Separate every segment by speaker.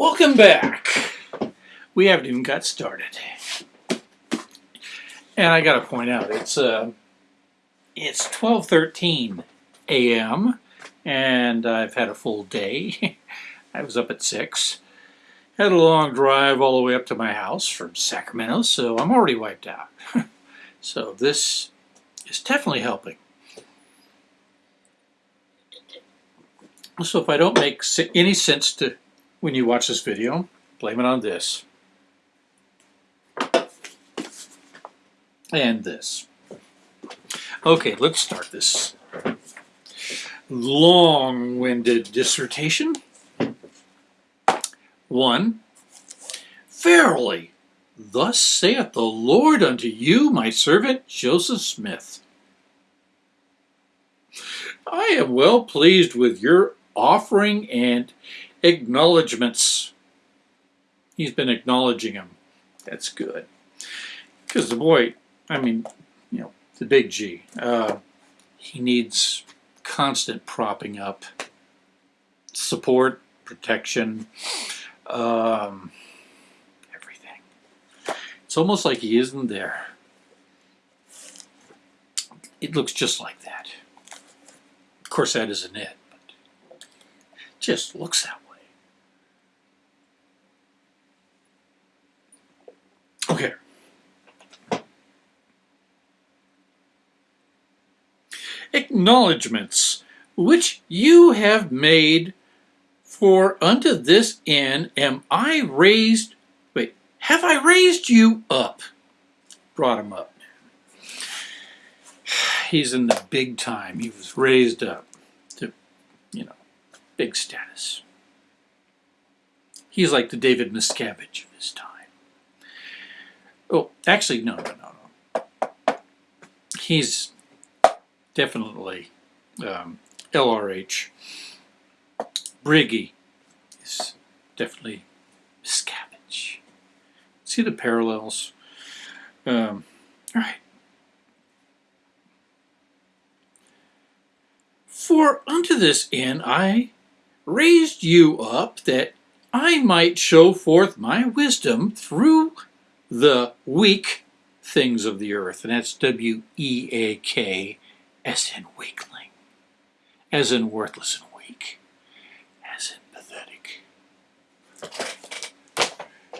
Speaker 1: Welcome back. We haven't even got started. And I got to point out, it's uh, it's 12:13 a.m. and I've had a full day. I was up at 6. Had a long drive all the way up to my house from Sacramento, so I'm already wiped out. so this is definitely helping. So if I don't make any sense to when you watch this video, blame it on this. And this. Okay, let's start this long-winded dissertation. One, Verily, thus saith the Lord unto you, my servant Joseph Smith. I am well pleased with your offering and acknowledgments. He's been acknowledging him. That's good. Because the boy, I mean, you know, the big G, uh, he needs constant propping up, support, protection, um, everything. It's almost like he isn't there. It looks just like that. Of course, that isn't it, but just looks that way. Okay. Acknowledgements which you have made for unto this end am I raised, wait, have I raised you up? Brought him up. He's in the big time. He was raised up to, you know, big status. He's like the David Miscavige of his time. Oh, actually, no, no, no, no. He's definitely um, LRH. Briggy is definitely Miscavige. See the parallels? Um, all right. For unto this end I raised you up that I might show forth my wisdom through the weak things of the earth. And that's W-E-A-K as in weakling, as in worthless and weak, as in pathetic.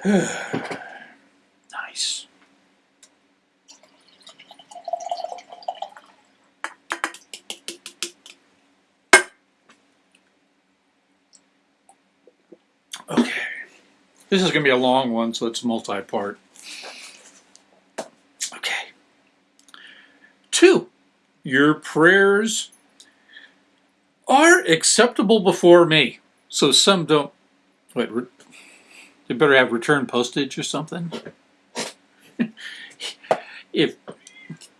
Speaker 1: nice. Okay. This is going to be a long one, so it's multi-part. Two, your prayers are acceptable before me. So some don't, wait, they better have return postage or something. if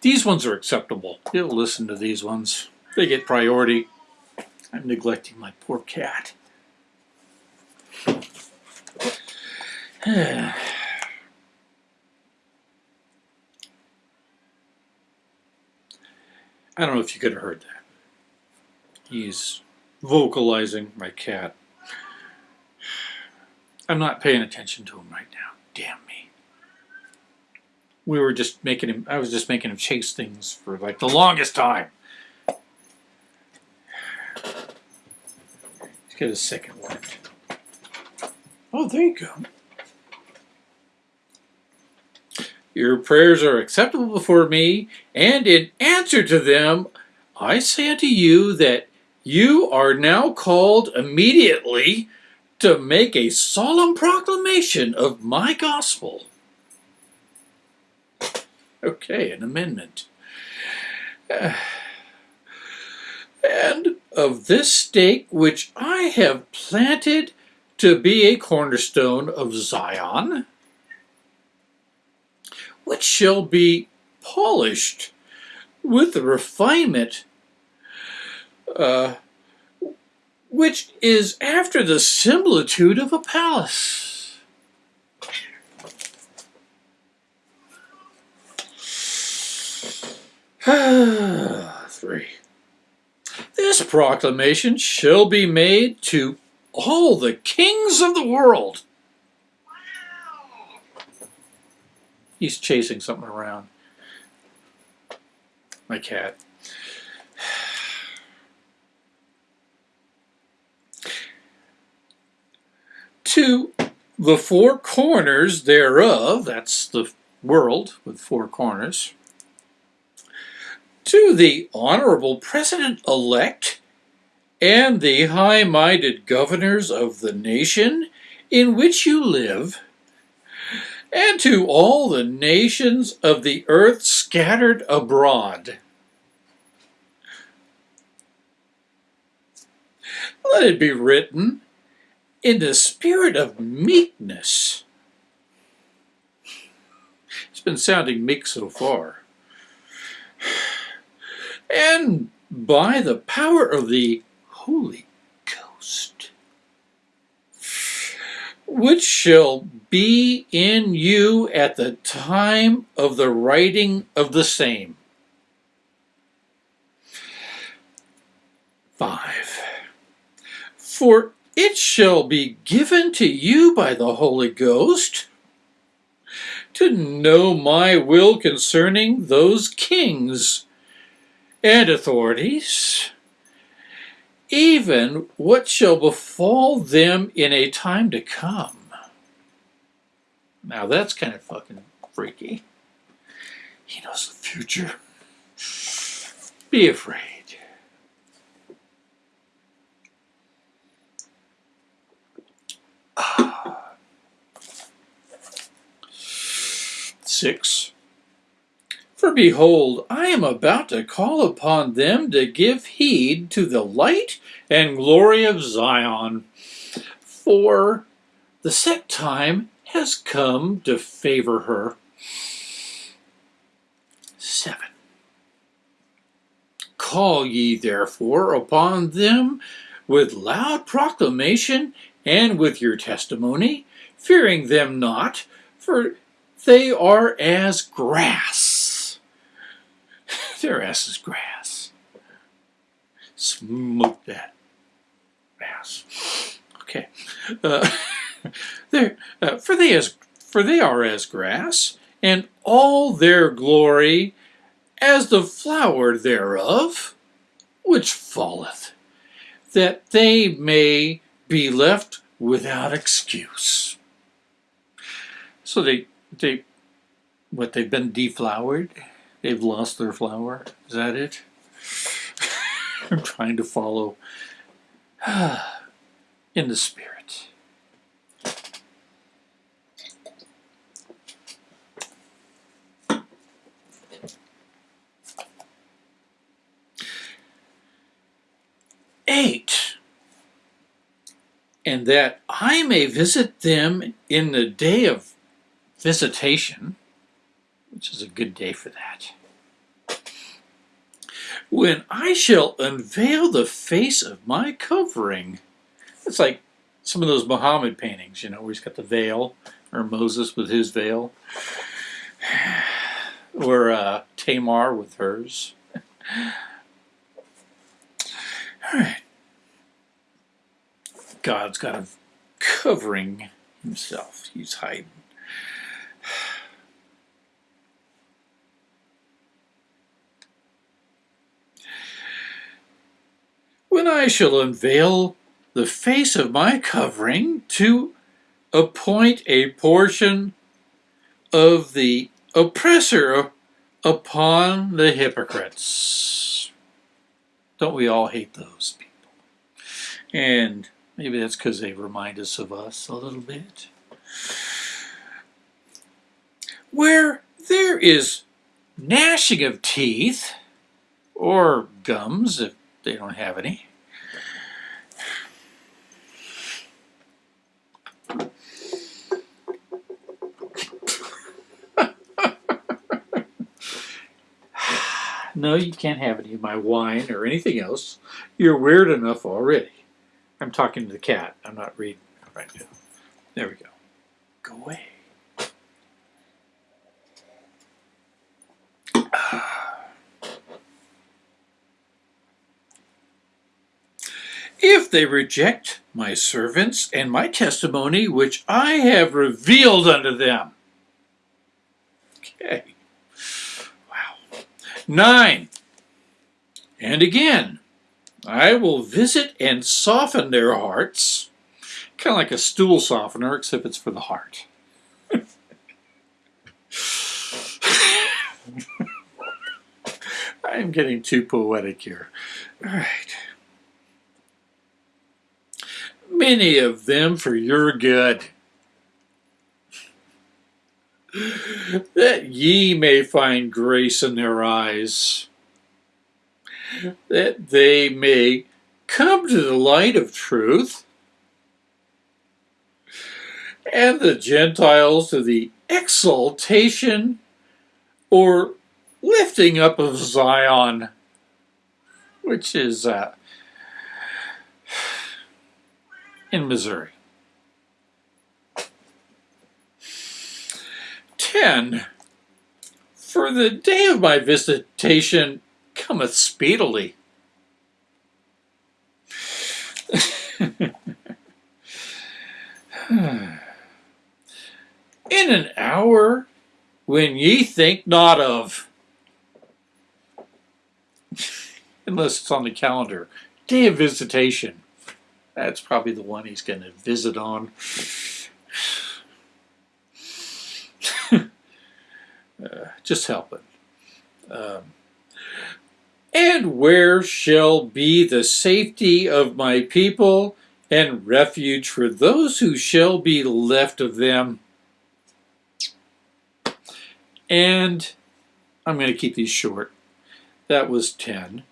Speaker 1: these ones are acceptable, you'll listen to these ones. They get priority. I'm neglecting my poor cat. I don't know if you could have heard that. He's vocalizing my cat. I'm not paying attention to him right now. Damn me. We were just making him, I was just making him chase things for like the longest time. Let's get a second one. Oh, there you go. Your prayers are acceptable before me, and in answer to them, I say unto you that you are now called immediately to make a solemn proclamation of my gospel. Okay, an amendment. and of this stake which I have planted to be a cornerstone of Zion, which shall be polished with the refinement uh, which is after the similitude of a palace. Three. This proclamation shall be made to all the kings of the world. He's chasing something around. My cat. to the four corners thereof, that's the world with four corners, to the honorable president-elect and the high-minded governors of the nation in which you live, and to all the nations of the earth scattered abroad. Let it be written in the spirit of meekness. It's been sounding meek so far. And by the power of the Holy Ghost, which shall be in you at the time of the writing of the same. 5. For it shall be given to you by the Holy Ghost to know my will concerning those kings and authorities, even what shall befall them in a time to come. Now that's kind of fucking freaky. He knows the future. Be afraid. Ah. Six. Behold, I am about to call upon them to give heed to the light and glory of Zion. For the set time has come to favor her. 7. Call ye therefore upon them with loud proclamation and with your testimony, fearing them not, for they are as grass. Their ass is grass. Smoke that ass. Okay. Uh, uh, for they as for they are as grass, and all their glory as the flower thereof, which falleth, that they may be left without excuse. So they they what they've been deflowered, they've lost their flower. Is that it? I'm trying to follow in the spirit. eight, and that I may visit them in the day of visitation, which is a good day for that, when I shall unveil the face of my covering. It's like some of those Muhammad paintings, you know, where he's got the veil, or Moses with his veil, or uh, Tamar with hers. All right. God's got a covering himself. He's hiding. When I shall unveil the face of my covering to appoint a portion of the oppressor upon the hypocrites. Don't we all hate those people? And maybe that's because they remind us of us a little bit. Where there is gnashing of teeth, or gums if they don't have any, No, you can't have any of my wine or anything else. You're weird enough already. I'm talking to the cat. I'm not reading right now. There we go. Go away. if they reject my servants and my testimony which I have revealed unto them. Okay. Wow. Nine. And again, I will visit and soften their hearts. Kind of like a stool softener, except it's for the heart. I'm getting too poetic here. All right. Many of them for your good, that ye may find grace in their eyes, that they may come to the light of truth, and the Gentiles to the exaltation or lifting up of Zion, which is uh, in Missouri. 10. For the day of my visitation cometh speedily. In an hour when ye think not of. Unless it's on the calendar. Day of visitation. That's probably the one he's going to visit on. uh, just help it. Um, and where shall be the safety of my people and refuge for those who shall be left of them? And I'm going to keep these short. That was 10.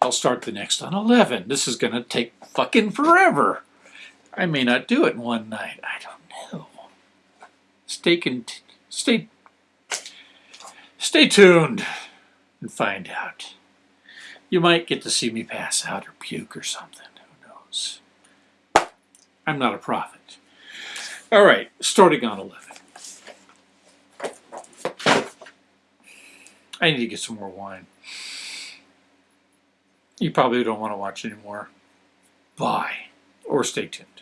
Speaker 1: I'll start the next on 11. This is going to take fucking forever. I may not do it in one night. I don't know. Stay, stay, stay tuned and find out. You might get to see me pass out or puke or something. Who knows? I'm not a prophet. All right, starting on 11. I need to get some more wine. You probably don't want to watch anymore. Bye. Or stay tuned.